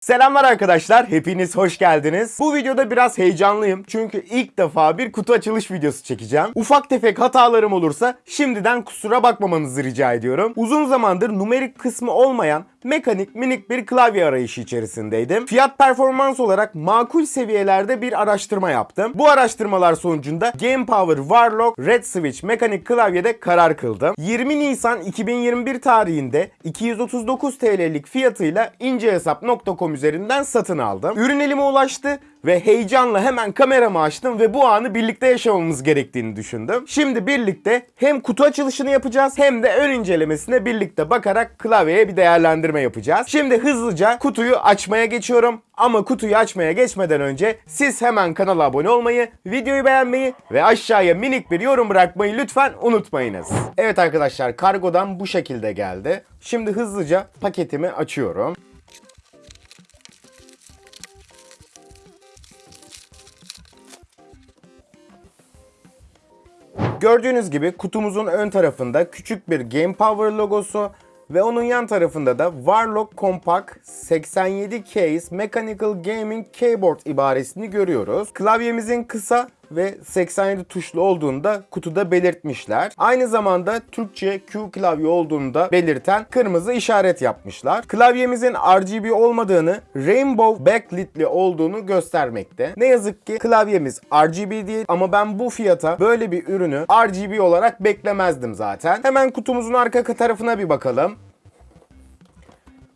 Selamlar arkadaşlar, hepiniz hoş geldiniz. Bu videoda biraz heyecanlıyım çünkü ilk defa bir kutu açılış videosu çekeceğim. Ufak tefek hatalarım olursa şimdiden kusura bakmamanızı rica ediyorum. Uzun zamandır numerik kısmı olmayan mekanik minik bir klavye arayışı içerisindeydim. Fiyat performans olarak makul seviyelerde bir araştırma yaptım. Bu araştırmalar sonucunda Game Power Warlock Red Switch mekanik klavyede karar kıldım. 20 Nisan 2021 tarihinde 239 TL'lik fiyatıyla incehesap.com üzerinden satın aldım. Ürün elime ulaştı ve heyecanla hemen kameramı açtım ve bu anı birlikte yaşamamız gerektiğini düşündüm. Şimdi birlikte hem kutu açılışını yapacağız hem de ön incelemesine birlikte bakarak klavyeye bir değerlendirme yapacağız. Şimdi hızlıca kutuyu açmaya geçiyorum. Ama kutuyu açmaya geçmeden önce siz hemen kanala abone olmayı, videoyu beğenmeyi ve aşağıya minik bir yorum bırakmayı lütfen unutmayınız. Evet arkadaşlar kargodan bu şekilde geldi. Şimdi hızlıca paketimi açıyorum. Gördüğünüz gibi kutumuzun ön tarafında küçük bir Game Power logosu ve onun yan tarafında da Warlock Compact 87 Case Mechanical Gaming Keyboard ibaresini görüyoruz. Klavyemizin kısa ve 87 tuşlu olduğunu da kutuda belirtmişler. Aynı zamanda Türkçe Q klavye olduğunu da belirten kırmızı işaret yapmışlar. Klavyemizin RGB olmadığını, Rainbow backlight'li olduğunu göstermekte. Ne yazık ki klavyemiz RGB değil ama ben bu fiyata böyle bir ürünü RGB olarak beklemezdim zaten. Hemen kutumuzun arka tarafına bir bakalım.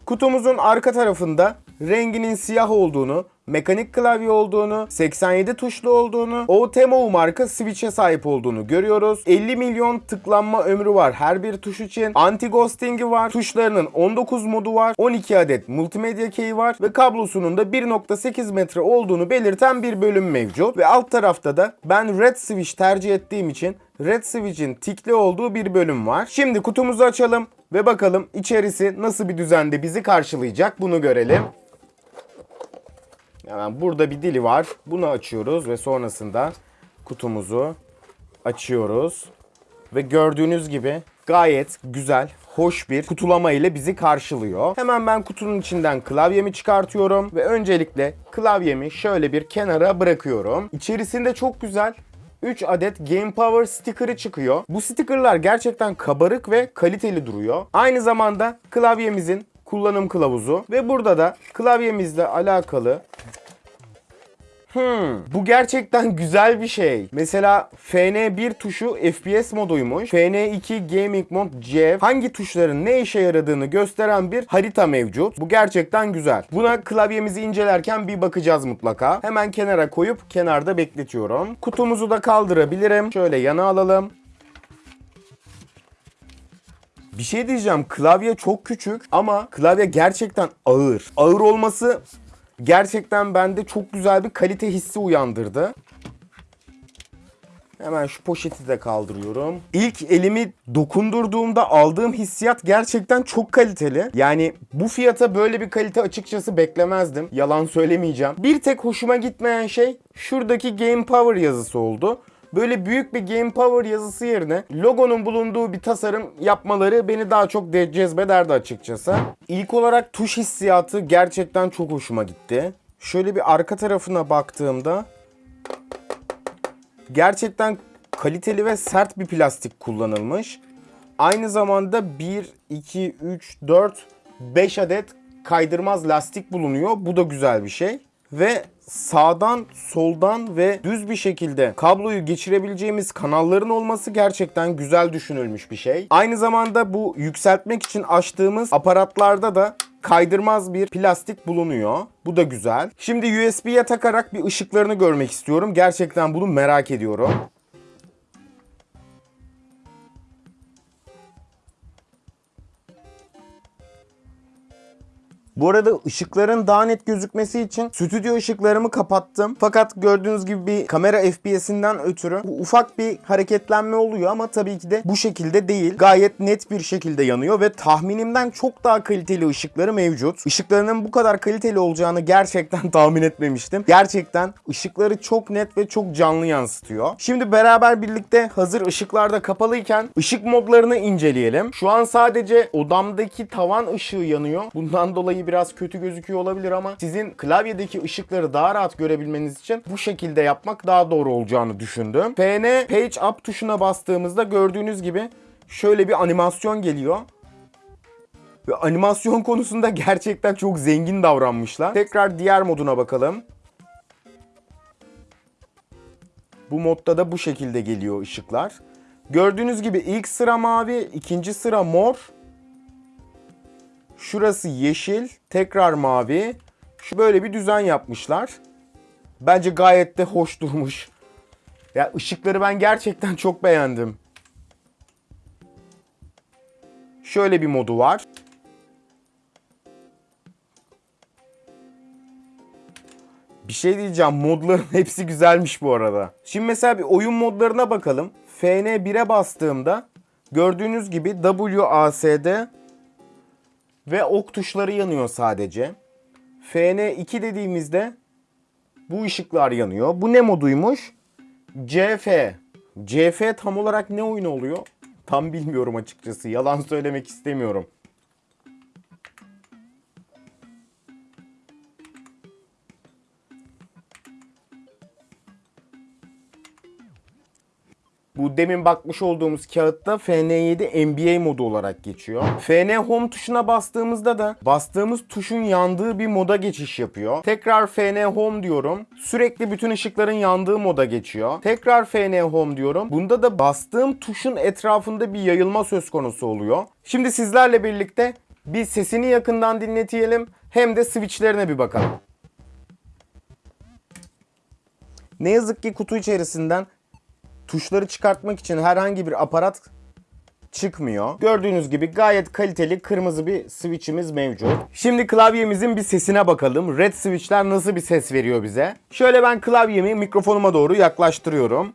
Kutumuzun arka tarafında renginin siyah olduğunu, mekanik klavye olduğunu, 87 tuşlu olduğunu, OTMO marka switch'e sahip olduğunu görüyoruz. 50 milyon tıklanma ömrü var her bir tuş için. Anti ghosting'i var. Tuşlarının 19 modu var. 12 adet multimedya key var ve kablosunun da 1.8 metre olduğunu belirten bir bölüm mevcut. Ve alt tarafta da ben red switch tercih ettiğim için red switch'in tikli olduğu bir bölüm var. Şimdi kutumuzu açalım ve bakalım içerisi nasıl bir düzende bizi karşılayacak bunu görelim. Hemen burada bir dili var. Bunu açıyoruz ve sonrasında kutumuzu açıyoruz. Ve gördüğünüz gibi gayet güzel, hoş bir kutulama ile bizi karşılıyor. Hemen ben kutunun içinden klavyemi çıkartıyorum ve öncelikle klavyemi şöyle bir kenara bırakıyorum. İçerisinde çok güzel 3 adet Game Power sticker'ı çıkıyor. Bu sticker'lar gerçekten kabarık ve kaliteli duruyor. Aynı zamanda klavyemizin kullanım kılavuzu ve burada da klavyemizle alakalı Hmm, bu gerçekten güzel bir şey. Mesela FN1 tuşu FPS moduymuş. FN2 Gaming Mode C hangi tuşların ne işe yaradığını gösteren bir harita mevcut. Bu gerçekten güzel. Buna klavyemizi incelerken bir bakacağız mutlaka. Hemen kenara koyup kenarda bekletiyorum. Kutumuzu da kaldırabilirim. Şöyle yana alalım. Bir şey diyeceğim. Klavye çok küçük ama klavye gerçekten ağır. Ağır olması gerçekten bende çok güzel bir kalite hissi uyandırdı. Hemen şu poşeti de kaldırıyorum. İlk elimi dokundurduğumda aldığım hissiyat gerçekten çok kaliteli. Yani bu fiyata böyle bir kalite açıkçası beklemezdim. Yalan söylemeyeceğim. Bir tek hoşuma gitmeyen şey şuradaki Game Power yazısı oldu. Böyle büyük bir Game Power yazısı yerine logonun bulunduğu bir tasarım yapmaları beni daha çok de- cezbederdi açıkçası. İlk olarak tuş hissiyatı gerçekten çok hoşuma gitti. Şöyle bir arka tarafına baktığımda gerçekten kaliteli ve sert bir plastik kullanılmış. Aynı zamanda 1, 2, 3, 4, 5 adet kaydırmaz lastik bulunuyor. Bu da güzel bir şey. Ve sağdan, soldan ve düz bir şekilde kabloyu geçirebileceğimiz kanalların olması gerçekten güzel düşünülmüş bir şey. Aynı zamanda bu yükseltmek için açtığımız aparatlarda da kaydırmaz bir plastik bulunuyor. Bu da güzel. Şimdi USB'ye takarak bir ışıklarını görmek istiyorum. Gerçekten bunu merak ediyorum. Bu arada ışıkların daha net gözükmesi için stüdyo ışıklarımı kapattım. Fakat gördüğünüz gibi bir kamera FPS'inden ötürü ufak bir hareketlenme oluyor ama tabii ki de bu şekilde değil. Gayet net bir şekilde yanıyor ve tahminimden çok daha kaliteli ışıkları mevcut. Işıklarının bu kadar kaliteli olacağını gerçekten tahmin etmemiştim. Gerçekten ışıkları çok net ve çok canlı yansıtıyor. Şimdi beraber birlikte hazır ışıklar da kapalıyken ışık modlarını inceleyelim. Şu an sadece odamdaki tavan ışığı yanıyor. Bundan dolayı biraz kötü gözüküyor olabilir ama sizin klavyedeki ışıkları daha rahat görebilmeniz için bu şekilde yapmak daha doğru olacağını düşündüm. FN Page Up tuşuna bastığımızda gördüğünüz gibi şöyle bir animasyon geliyor. Ve animasyon konusunda gerçekten çok zengin davranmışlar. Tekrar diğer moduna bakalım. Bu modda da bu şekilde geliyor ışıklar. Gördüğünüz gibi ilk sıra mavi, ikinci sıra mor. Şurası yeşil, tekrar mavi. Şu böyle bir düzen yapmışlar. Bence gayet de hoş durmuş. Ya ışıkları ben gerçekten çok beğendim. Şöyle bir modu var. Bir şey diyeceğim modların hepsi güzelmiş bu arada. Şimdi mesela bir oyun modlarına bakalım. FN1'e bastığımda gördüğünüz gibi WASD ve ok tuşları yanıyor sadece. FN2 dediğimizde bu ışıklar yanıyor. Bu ne moduymuş? CF. CF tam olarak ne oyun oluyor? Tam bilmiyorum açıkçası. Yalan söylemek istemiyorum. Bu demin bakmış olduğumuz kağıtta FN7 NBA modu olarak geçiyor. FN Home tuşuna bastığımızda da bastığımız tuşun yandığı bir moda geçiş yapıyor. Tekrar FN Home diyorum. Sürekli bütün ışıkların yandığı moda geçiyor. Tekrar FN Home diyorum. Bunda da bastığım tuşun etrafında bir yayılma söz konusu oluyor. Şimdi sizlerle birlikte bir sesini yakından dinletelim hem de switchlerine bir bakalım. Ne yazık ki kutu içerisinden tuşları çıkartmak için herhangi bir aparat çıkmıyor. Gördüğünüz gibi gayet kaliteli kırmızı bir switch'imiz mevcut. Şimdi klavyemizin bir sesine bakalım. Red switch'ler nasıl bir ses veriyor bize? Şöyle ben klavyemi mikrofonuma doğru yaklaştırıyorum.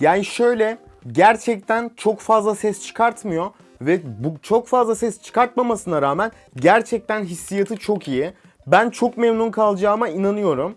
Yani şöyle gerçekten çok fazla ses çıkartmıyor ve bu çok fazla ses çıkartmamasına rağmen gerçekten hissiyatı çok iyi. Ben çok memnun kalacağıma inanıyorum.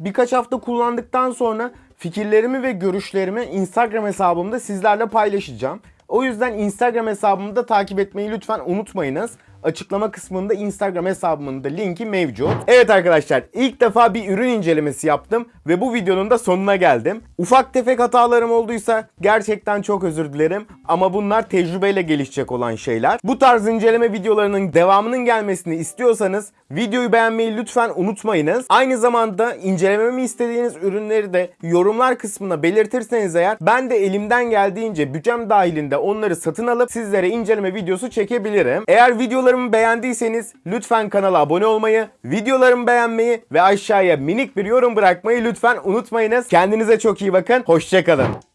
Birkaç hafta kullandıktan sonra fikirlerimi ve görüşlerimi Instagram hesabımda sizlerle paylaşacağım. O yüzden Instagram hesabımı da takip etmeyi lütfen unutmayınız. Açıklama kısmında Instagram hesabımın da linki mevcut. Evet arkadaşlar ilk defa bir ürün incelemesi yaptım ve bu videonun da sonuna geldim. Ufak tefek hatalarım olduysa gerçekten çok özür dilerim ama bunlar tecrübeyle gelişecek olan şeyler. Bu tarz inceleme videolarının devamının gelmesini istiyorsanız videoyu beğenmeyi lütfen unutmayınız. Aynı zamanda incelememi istediğiniz ürünleri de yorumlar kısmına belirtirseniz eğer ben de elimden geldiğince bütçem dahilinde onları satın alıp sizlere inceleme videosu çekebilirim. Eğer videolarımı beğendiyseniz lütfen kanala abone olmayı, videolarımı beğenmeyi ve aşağıya minik bir yorum bırakmayı lütfen unutmayınız. Kendinize çok iyi bakın. Hoşçakalın.